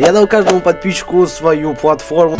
Я дал каждому подписчику свою платформу,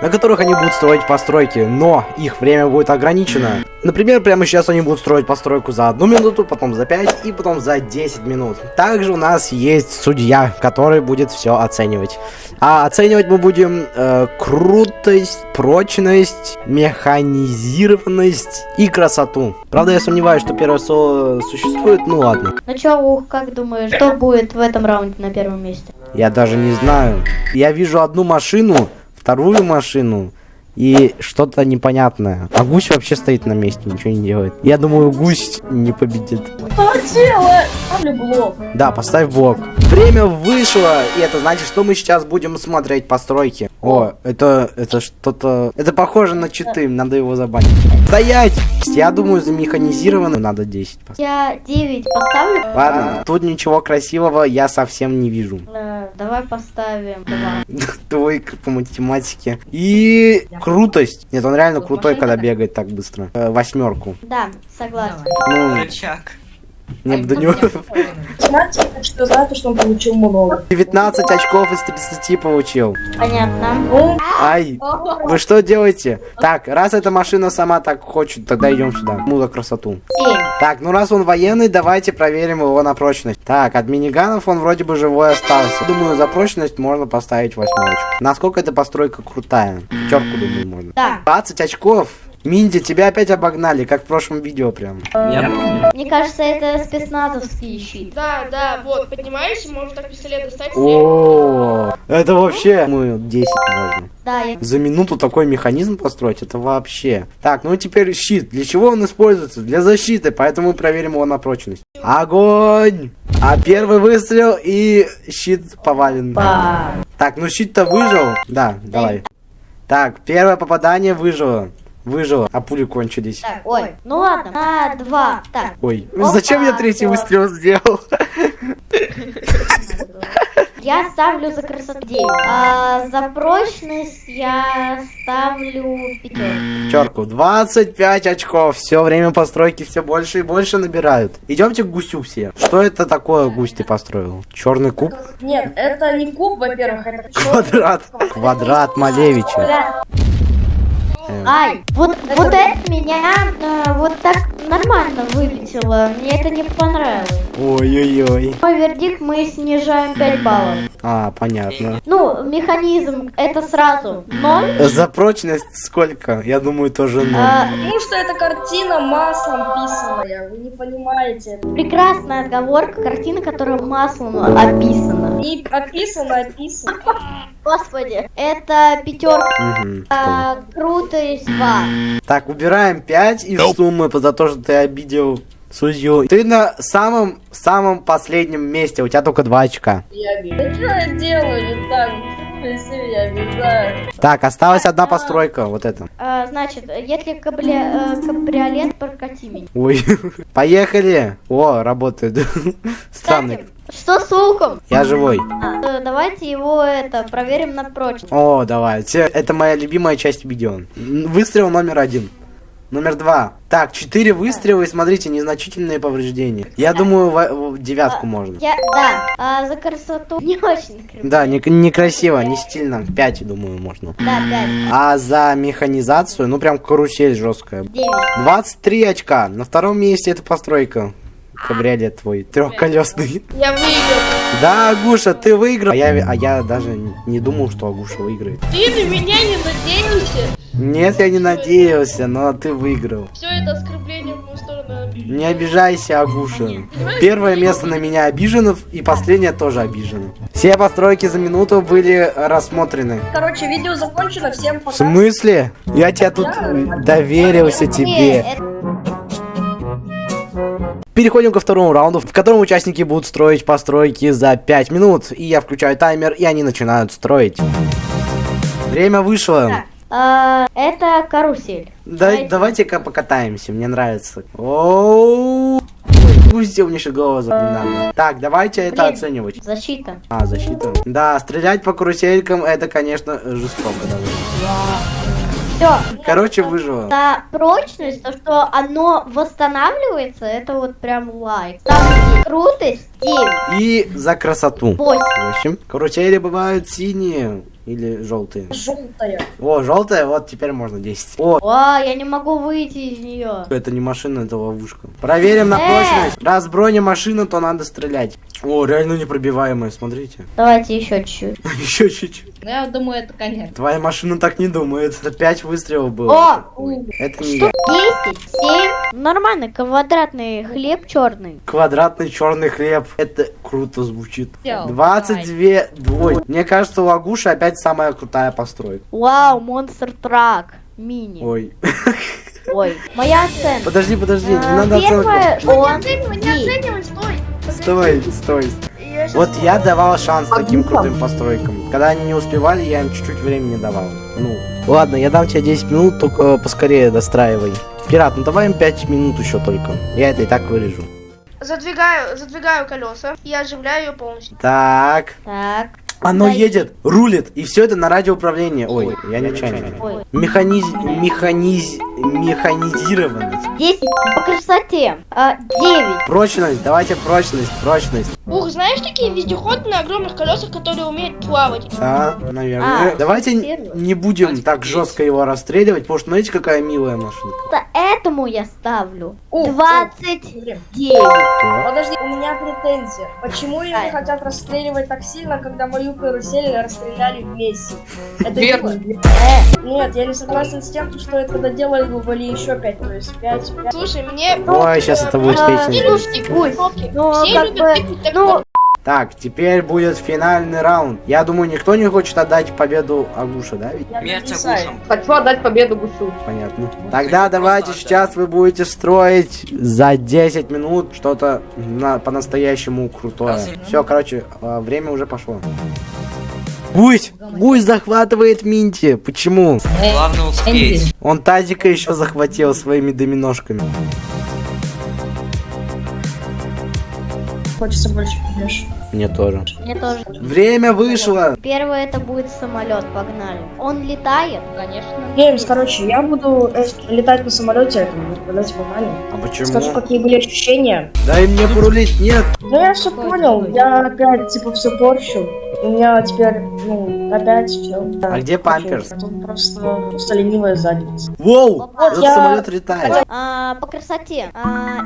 на которых они будут строить постройки, но их время будет ограничено. Например, прямо сейчас они будут строить постройку за одну минуту, потом за 5 и потом за 10 минут. Также у нас есть судья, который будет все оценивать. А оценивать мы будем э, крутость, прочность, механизированность и красоту. Правда, я сомневаюсь, что первое соло существует, ну ладно. Ну чё, Ух, как думаешь, что будет в этом раунде на первом месте? Я даже не знаю. Я вижу одну машину, вторую машину и что-то непонятное. А гусь вообще стоит на месте, ничего не делает. Я думаю, гусь не победит. Ставлю блок. Да, поставь блок. Время вышло, и это значит, что мы сейчас будем смотреть постройки. О, это, это что-то... Это похоже на читы, надо его забанить. Стоять! Я думаю, за механизированную надо 10 поставить. Я 9 поставлю. Ладно, тут ничего красивого я совсем не вижу. Э, давай поставим 2. Двойка по математике. И крутость. Нет, он реально крутой, когда бегает так быстро. Э, восьмерку. Да, согласен. Ну, Рычаг. Не до него. Знаете, так что знаете, что он получил много. 19 очков из 30 получил. Понятно. Ну, Ай, вы что делаете? Так, раз эта машина сама так хочет, тогда идем сюда. Ну, за красоту. 7. Так, ну раз он военный, давайте проверим его на прочность. Так, от миниганов он вроде бы живой остался. Думаю, за прочность можно поставить восьмерочку. Насколько эта постройка крутая? Пятерку, думаю, можно. Да. 20 очков. Минди, тебя опять обогнали, как в прошлом видео прям. Помню. Мне кажется, это спецназовский щит. Да, да, вот, поднимаешься, можешь так пистолет достать. О, это вообще... Ну, 10 можно. Да, я... За минуту такой механизм построить, это вообще. Так, ну теперь щит. Для чего он используется? Для защиты, поэтому мы проверим его на прочность. Огонь! А первый выстрел и щит повален. Так, ну щит-то выжил. Да, давай. Так, первое попадание выжило. Выжило, а пули кончились. Так, ой, ну ладно, на 2. Так, Ой, зачем я третий выстрел сделал? я ставлю за красоту 9. А за прочность я ставлю 5. Пятерку. 25 очков. Все время постройки все больше и больше набирают. Идемте к гусю все. Что это такое гусь ты построил? Черный куб? нет, это не куб, во-первых, это Квадрат. Квадрат Малевича. Ай, вот, вот это меня э, вот так нормально вылетело. Мне это не понравилось. Ой-ой-ой. Мой вердикт мы снижаем 5 баллов. А, понятно. Ну, механизм это сразу 0. За прочность сколько? Я думаю, тоже ноль. А, Потому что эта картина маслом писаная, вы не понимаете. прекрасная отговорка, картина, которая маслом описана. И описано, описано. Господи, это пятерка. Мгм, понял. А, крутость 2. Так, убираем 5 из суммы за то, что ты обидел судью. Ты на самом самом последнем месте, у тебя только 2 очка. Я вижу. Да что я делаю не так? Обижаю. Так, осталась одна постройка, вот это. А, значит, если кабли- э, кабриолет, прокати меня. Ой, поехали. О, работает. Странный. Что с луком? Я живой. А, э, давайте его это проверим на прочность. О, давайте. Это моя любимая часть видео. Выстрел номер один. Номер два. Так, четыре выстрела и смотрите, незначительные повреждения. Я думаю, во- в девятку можно. Я, да, а за красоту не очень красиво. Да, не- некрасиво, не стильно. Пять, думаю, можно. Да, 5, А за механизацию, ну прям карусель жесткая. 9. 23 очка. На втором месте это постройка. Кабриолет твой, трехколесный. Я выиграл. Да, Агуша, ты выиграл. А я, а я даже не думал, что Агуша выиграет. Ты на меня не надеялся? Нет, я не надеялся, но ты выиграл. Все это оскорбление в мою сторону. Не обижайся, Агуша. Первое место на меня обижено, и последнее тоже обижено. Все постройки за минуту были рассмотрены. Короче, видео закончено, всем В пока. смысле? Я тебя тут доверился тебе. Переходим ко второму раунду, в котором участники будут строить постройки за 5 минут. И я включаю таймер, и они начинают строить. Время вышло. Так, а, это карусель. Да, Давайте. давайте-ка покатаемся, мне нравится. Оу. Пусть мне голову не надо. Так, давайте это Блин. оценивать. Защита. А, защита. Да, стрелять по каруселькам это, конечно, жестоко довольно. Все. Короче, выжила. За прочность, то, что оно восстанавливается, это вот прям лайк. Там крутость 9, И за красоту. 8. 8. Карусели бывают синие или желтые. Желтая. О, желтая, вот теперь можно 10. О, О, я не могу выйти из нее. это не машина, это ловушка. Проверим на Э. прочность. Раз броня машина, то надо стрелять. О, реально непробиваемая, смотрите. Давайте еще чуть-чуть. Еще чуть-чуть. Ну, я думаю, это конец. Твоя машина так не думает. Это 5 выстрелов было. О! Ой, это не я. 10, 7. Нормально, квадратный хлеб черный. Квадратный черный хлеб. Это круто звучит. Всё, 22 двой. Мне кажется, у Лагуши опять самая крутая постройка. Вау, монстр трак. Мини. Ой. Ой. Моя оценка. Подожди, подожди, не надо оценку. Первое, Не он оценивай, не есть. оценивай, стой. Стой, стой. Вот я давал шанс таким крутым постройкам. Когда они не успевали, я им чуть-чуть времени давал. Ну, ладно, я дам тебе 10 минут, только э, поскорее достраивай. Пират, ну давай им 5 минут еще только. Я это и так вырежу. Задвигаю, задвигаю колеса и оживляю ее полностью. Так. Так. Оно Дай. едет, рулит, и все это на радиоуправлении. Ой, я нечаянно. Механиз... Механиз... Механизированность. 10 по красоте. А, 9. Прочность, давайте прочность, прочность. Ух, знаешь такие вездеходы на огромных колесах, которые умеют плавать? Да, наверное. А, давайте первый. не будем так жестко его расстреливать, потому что смотрите, какая милая машинка. Это этому я ставлю. О, 29. Подожди, у меня претензия. Почему ее не хотят расстреливать так сильно, когда мою карусель расстреляли вместе? Это Верно. не- Э, Нет, я не согласен с тем, что это доделали бы были еще 5, то есть 5, Слушай, мне... Ой, сейчас это будет А, песня. Все любят тыкать кнопки. Ну, Все как любят ну, Так, теперь будет финальный раунд. Я думаю, никто не хочет отдать победу Агуше, да? Ведь? я Смерть агушам. Хочу отдать победу гусю. Понятно. Вот Тогда давайте сейчас вы будете строить за 10 минут что-то на, по-настоящему крутое. Все, короче, а, время уже пошло. Гусь! Гусь захватывает Минти. Почему? Главное успеть. Он тазика еще захватил своими доминошками. Хочется больше побежь. Мне тоже. мне тоже. Время вышло! Первое это будет самолет, погнали. Он летает? Конечно. Геймс, короче, я буду э, летать на самолете, это будет подать погнали. А почему? Скажу, какие были ощущения. Дай мне порулить, нет! Ну я все понял, я опять типа все порчу. У меня теперь, ну, опять все. А где памперс? Тут просто, просто ленивая задница. Воу! Вот Этот я- самолет летает. А, по красоте. А,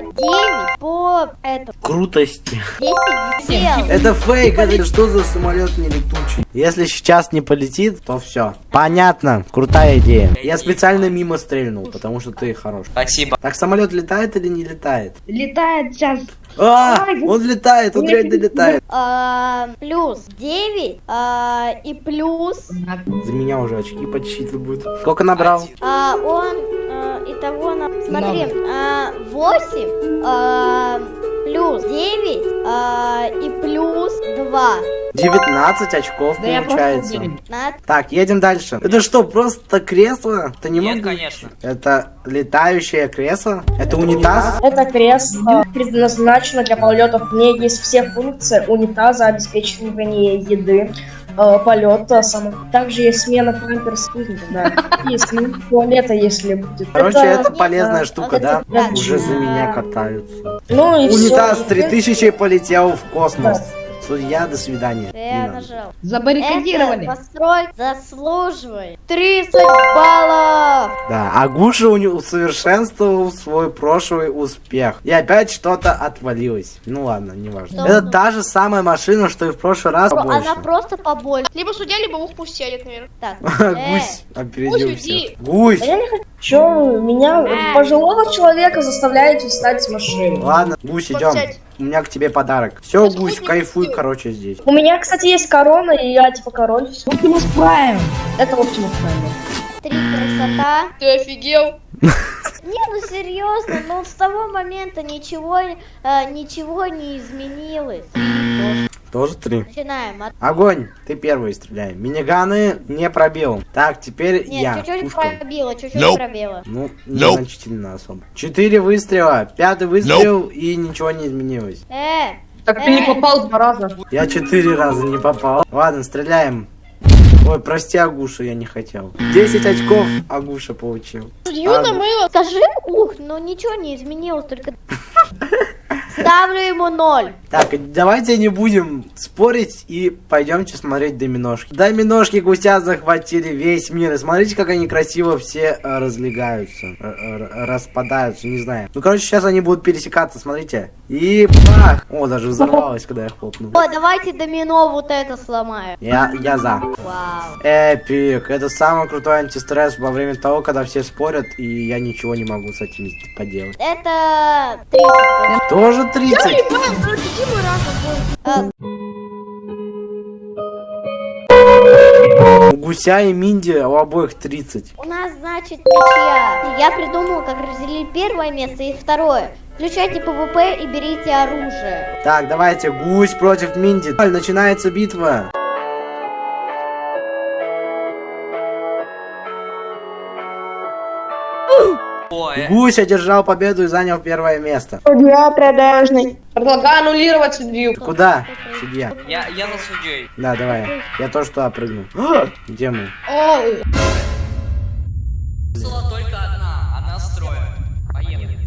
э, 9 по этому. Крутости. 10 дел. Это фейк, это что за самолет не летучий? Если сейчас не полетит, то все. Понятно, крутая идея. Я специально мимо стрельнул, потому что ты хорош. Спасибо. Так самолет летает или не летает? Летает сейчас. А, он летает, он реально летает. А, плюс 9 а, и плюс За меня уже очки подсчитывают. Сколько набрал? а, он а, итого на смотри а, 8 а, плюс 9 а, и плюс 2 19 очков получается. на Так, едем дальше. Это что, просто кресло? Это не Нет, могу- конечно. Это летающее кресло? Это унитаз? Это кресло предназначено для полетов. В ней есть все функции унитаза, обеспечивание еды, э, полета, само... Также есть смена памперс, да. И смена туалета, если будет. Короче, это полезная штука, да? да. Уже за меня катаются. Ну и Унитаз всё. 3000 полетел в космос. Судья, до свидания. я Не нажал Забаррикадировали. Это постройка заслуживает 30 баллов Да, Агуша у него усовершенствовал свой прошлый успех. И опять что-то отвалилось. Ну ладно, неважно. Что? Это та же самая машина, что и в прошлый раз Про- больше. она просто побольше Либо судья, либо ух пусть сядет, наверное. так Гусь э, опередил всех. Гусь! А я не хочу. Чё, меня, Э. пожилого человека, заставляете встать с машины. Ладно, Гусь, идем. У меня к тебе подарок. Все, Гусь, кайфуй, короче, здесь. У меня, кстати, есть корона, и я типа король. Оптимус Прайм. Это Оптимус Прайм. три красота Ты офигел? Не, ну серьезно, ну с того момента ничего, э, ничего не изменилось. Тоже три. Начинаем. От... Огонь! Ты первый стреляй. Миниганы не пробил. Так, теперь Нет, я. чуть-чуть Пушка. пробило, чуть-чуть пробило. Ну, незначительно особо. Четыре выстрела, пятый выстрел и ничего не изменилось. Э, Так ты не попал два раза. Я четыре раза не попал. Ладно, стреляем. Ой, прости, Агуша, я не хотел. 10 очков Агуша получил. Юна А, мыло. Скажи, ух, ну ничего не изменилось, только... Ставлю ему ноль. Так, давайте не будем спорить и пойдемте смотреть доминошки. Доминошки гуся захватили весь мир. И смотрите, как они красиво все э, разлегаются, э, э, распадаются, не знаю. Ну, короче, сейчас они будут пересекаться, смотрите. И бах! О, даже взорвалось, когда я хлопнул. О, давайте домино вот это сломаем. Я, я за. Вау. Эпик. Это самый крутой антистресс во время того, когда все спорят, и я ничего не могу с этим поделать. Это 30 Тоже 30? А, У гуся и Минди у обоих 30. У нас, значит, ничья. Я придумал, как разделить первое место и второе. Включайте PvP и берите оружие. Так, давайте, гусь против Минди. Начинается битва. Гусь одержал победу и занял первое место. Судья продажный. Предлагаю аннулировать судью. Куда, судья? Я, я за судьей. Да, давай. Я тоже туда прыгну. А, Где мы? Ой. Только одна, она строит. Поехали.